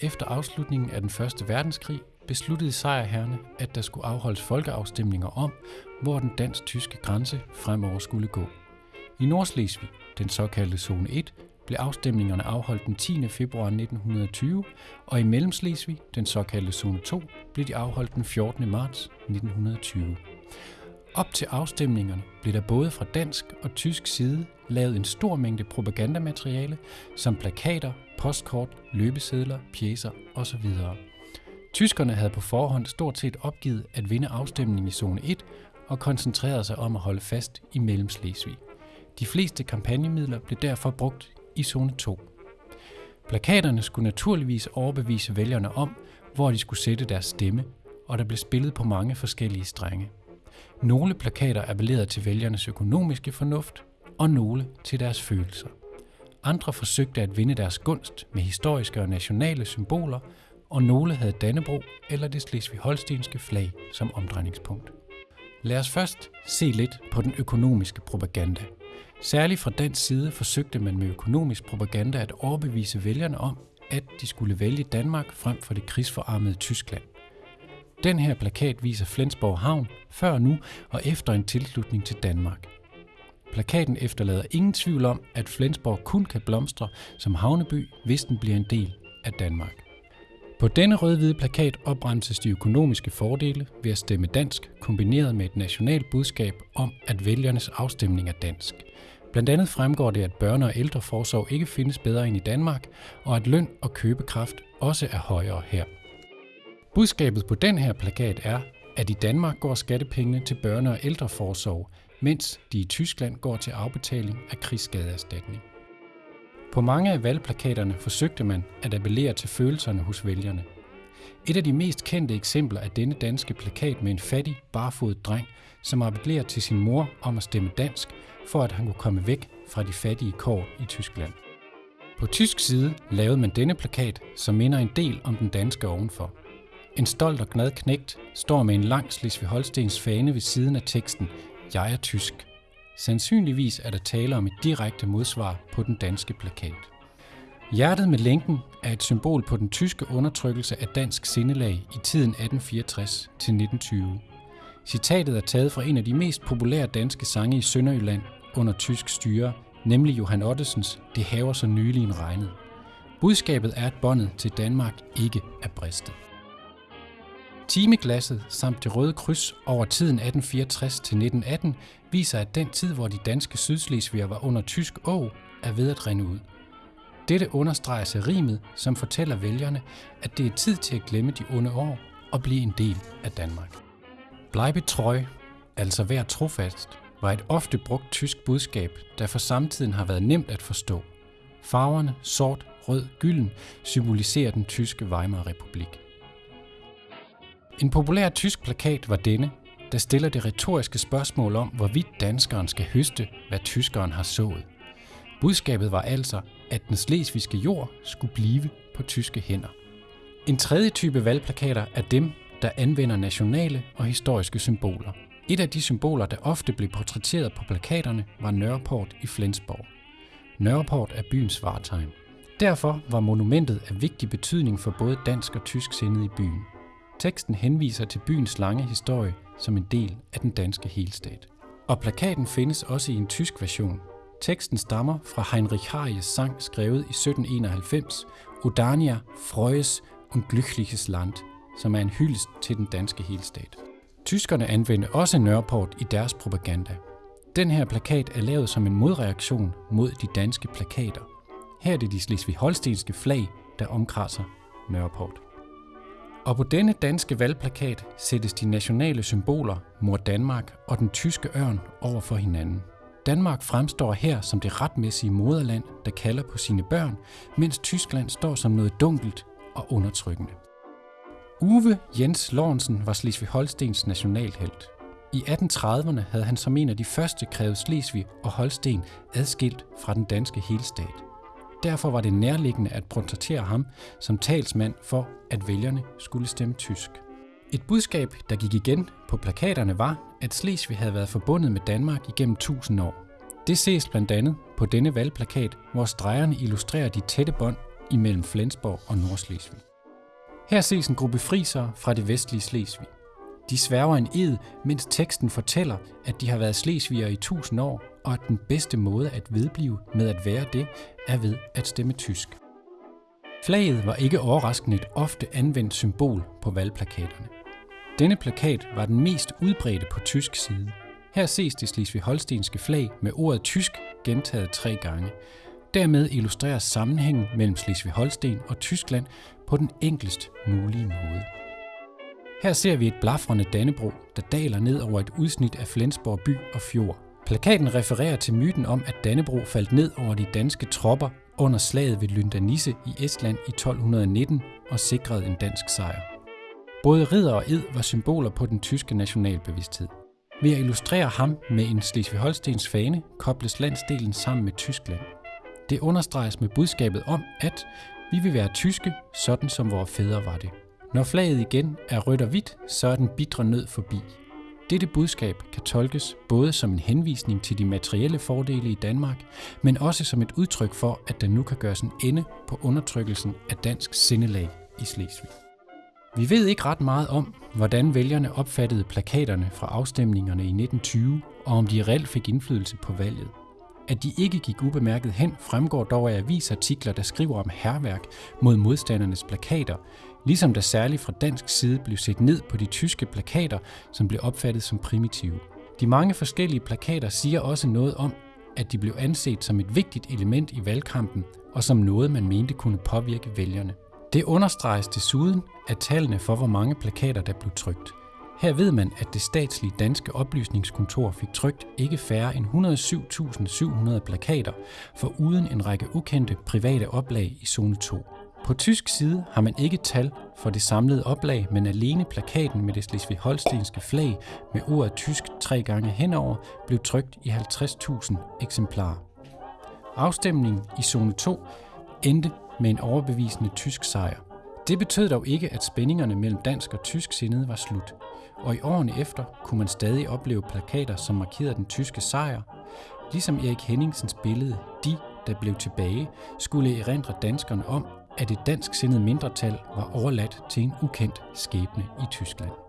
efter afslutningen af den første verdenskrig besluttede sejrherrene, at der skulle afholdes folkeafstemninger om, hvor den dansk-tyske grænse fremover skulle gå. I Nordslesvig, den såkaldte zone 1, blev afstemningerne afholdt den 10. februar 1920, og i Mellemslesvig, den såkaldte zone 2, blev de afholdt den 14. marts 1920. Op til afstemningerne blev der både fra dansk og tysk side lavet en stor mængde propagandamateriale, som plakater, postkort, løbesedler, pjæser osv. Tyskerne havde på forhånd stort set opgivet at vinde afstemningen i zone 1 og koncentrerede sig om at holde fast i Mellemslesvig. De fleste kampagnemidler blev derfor brugt i zone 2. Plakaterne skulle naturligvis overbevise vælgerne om, hvor de skulle sætte deres stemme, og der blev spillet på mange forskellige strenge. Nogle plakater appellerede til vælgernes økonomiske fornuft, og nogle til deres følelser. Andre forsøgte at vinde deres gunst med historiske og nationale symboler, og nogle havde Dannebro eller det slesvig-holstenske flag som omdrejningspunkt. Lad os først se lidt på den økonomiske propaganda. Særligt fra den side forsøgte man med økonomisk propaganda at overbevise vælgerne om, at de skulle vælge Danmark frem for det krigsforarmede Tyskland. Den her plakat viser Flensborg Havn før nu og efter en tilslutning til Danmark. Plakaten efterlader ingen tvivl om, at Flensborg kun kan blomstre som havneby, hvis den bliver en del af Danmark. På denne rød-hvide plakat opremses de økonomiske fordele ved at stemme dansk, kombineret med et nationalt budskab om, at vælgernes afstemning er dansk. Blandt andet fremgår det, at børne- og ældreforsorg ikke findes bedre end i Danmark, og at løn og købekraft også er højere her. Budskabet på den her plakat er, at i Danmark går skattepengene til børne- og ældreforsorg, mens de i Tyskland går til afbetaling af krigsskadeerstatning. På mange af valgplakaterne forsøgte man at appellere til følelserne hos vælgerne. Et af de mest kendte eksempler er denne danske plakat med en fattig, barfodet dreng, som appellerer til sin mor om at stemme dansk, for at han kunne komme væk fra de fattige kår i Tyskland. På tysk side lavede man denne plakat, som minder en del om den danske ovenfor. En stolt og glad knægt står med en lang Slesvig-Holstens fane ved siden af teksten jeg er tysk. Sandsynligvis er der tale om et direkte modsvar på den danske plakat. Hjertet med lænken er et symbol på den tyske undertrykkelse af dansk sindelag i tiden 1864 til 1920. Citatet er taget fra en af de mest populære danske sange i Sønderjylland under tysk styre, nemlig Johan Ottesens Det haver så nylig en regnet. Budskabet er, at båndet til Danmark ikke er bristet. Timeglasset samt det røde kryds over tiden 1864 til 1918 viser, at den tid, hvor de danske sydslesviger var under tysk åg, er ved at rinde ud. Dette understreges af rimet, som fortæller vælgerne, at det er tid til at glemme de onde år og blive en del af Danmark. Bleibe treu, altså vær trofast, var et ofte brugt tysk budskab, der for samtiden har været nemt at forstå. Farverne sort, rød, gylden symboliserer den tyske Weimar-republik. En populær tysk plakat var denne, der stiller det retoriske spørgsmål om, hvorvidt danskeren skal høste, hvad tyskeren har sået. Budskabet var altså, at den slesvigske jord skulle blive på tyske hænder. En tredje type valgplakater er dem, der anvender nationale og historiske symboler. Et af de symboler, der ofte blev portrætteret på plakaterne, var Nørreport i Flensborg. Nørreport er byens vartegn. Derfor var monumentet af vigtig betydning for både dansk og tysk sindet i byen. Teksten henviser til byens lange historie som en del af den danske helstat. Og plakaten findes også i en tysk version. Teksten stammer fra Heinrich Harjes sang skrevet i 1791, Odania Freues und glückliches Land, som er en hyldest til den danske helstat. Tyskerne anvendte også Nørreport i deres propaganda. Den her plakat er lavet som en modreaktion mod de danske plakater. Her er det de slesvig-holstenske flag, der omkranser Nørreport. Og på denne danske valgplakat sættes de nationale symboler, mor Danmark og den tyske ørn over for hinanden. Danmark fremstår her som det retmæssige moderland, der kalder på sine børn, mens Tyskland står som noget dunkelt og undertrykkende. Uwe Jens Lorentzen var Slesvig-Holstens nationalhelt. I 1830'erne havde han som en af de første krævet Slesvig og Holsten adskilt fra den danske helstat. Derfor var det nærliggende at portrættere ham som talsmand for, at vælgerne skulle stemme tysk. Et budskab, der gik igen på plakaterne var, at Slesvig havde været forbundet med Danmark igennem 1000 år. Det ses blandt andet på denne valgplakat, hvor stregerne illustrerer de tætte bånd imellem Flensborg og Nordslesvig. Her ses en gruppe frisere fra det vestlige Slesvig. De sværger en ed, mens teksten fortæller, at de har været slesvigere i tusind år, og at den bedste måde at vedblive med at være det, er ved at stemme tysk. Flaget var ikke overraskende et ofte anvendt symbol på valgplakaterne. Denne plakat var den mest udbredte på tysk side. Her ses det slesvig-holstenske flag med ordet tysk gentaget tre gange. Dermed illustreres sammenhængen mellem Slesvig-Holsten og Tyskland på den enklest mulige måde. Her ser vi et blafrende Dannebro, der daler ned over et udsnit af Flensborg by og fjord. Plakaten refererer til myten om, at Dannebro faldt ned over de danske tropper under slaget ved Lyndanisse i Estland i 1219 og sikrede en dansk sejr. Både ridder og ed var symboler på den tyske nationalbevidsthed. Ved at illustrere ham med en Slesvig-Holstens fane, kobles landsdelen sammen med Tyskland. Det understreges med budskabet om, at vi vil være tyske, sådan som vores fædre var det. Når flaget igen er rødt og hvidt, så er den bitre nød forbi. Dette budskab kan tolkes både som en henvisning til de materielle fordele i Danmark, men også som et udtryk for, at der nu kan gøres en ende på undertrykkelsen af dansk sindelag i Slesvig. Vi ved ikke ret meget om, hvordan vælgerne opfattede plakaterne fra afstemningerne i 1920, og om de reelt fik indflydelse på valget. At de ikke gik ubemærket hen, fremgår dog af avisartikler, der skriver om herværk mod modstandernes plakater, ligesom der særligt fra dansk side blev set ned på de tyske plakater, som blev opfattet som primitive. De mange forskellige plakater siger også noget om, at de blev anset som et vigtigt element i valgkampen og som noget, man mente kunne påvirke vælgerne. Det understreges desuden af tallene for, hvor mange plakater der blev trykt. Her ved man, at det statslige danske oplysningskontor fik trykt ikke færre end 107.700 plakater, for uden en række ukendte private oplag i zone 2. På tysk side har man ikke tal for det samlede oplag, men alene plakaten med det slesvig-holstenske flag med ordet tysk tre gange henover blev trykt i 50.000 eksemplarer. Afstemningen i zone 2 endte med en overbevisende tysk sejr. Det betød dog ikke, at spændingerne mellem dansk og tysk sindede var slut, og i årene efter kunne man stadig opleve plakater, som markerede den tyske sejr, ligesom Erik Henningsens billede De, der blev tilbage, skulle erindre danskerne om, at et dansk sindet mindretal var overladt til en ukendt skæbne i Tyskland.